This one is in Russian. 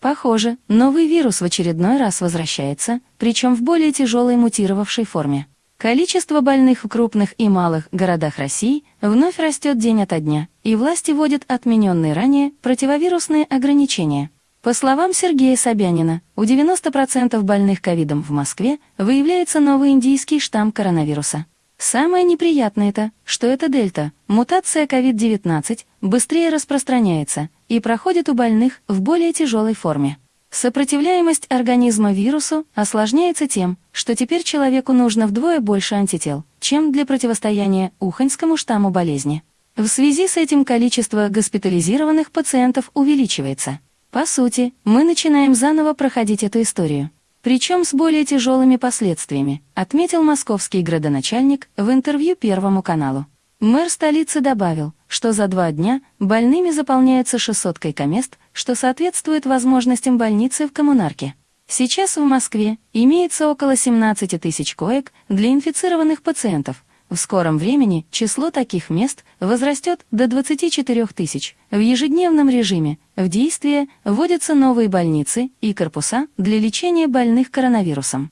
Похоже, новый вирус в очередной раз возвращается, причем в более тяжелой мутировавшей форме. Количество больных в крупных и малых городах России вновь растет день ото дня, и власти вводят отмененные ранее противовирусные ограничения. По словам Сергея Собянина, у 90% больных ковидом в Москве выявляется новый индийский штамм коронавируса. Самое неприятное это, что эта дельта, мутация COVID-19, быстрее распространяется и проходит у больных в более тяжелой форме. Сопротивляемость организма вирусу осложняется тем, что теперь человеку нужно вдвое больше антител, чем для противостояния уханьскому штамму болезни. В связи с этим количество госпитализированных пациентов увеличивается. По сути, мы начинаем заново проходить эту историю. Причем с более тяжелыми последствиями, отметил московский градоначальник в интервью Первому каналу. Мэр столицы добавил, что за два дня больными заполняются 600 койкомест, что соответствует возможностям больницы в коммунарке. Сейчас в Москве имеется около 17 тысяч коек для инфицированных пациентов. В скором времени число таких мест возрастет до 24 тысяч. В ежедневном режиме в действие вводятся новые больницы и корпуса для лечения больных коронавирусом.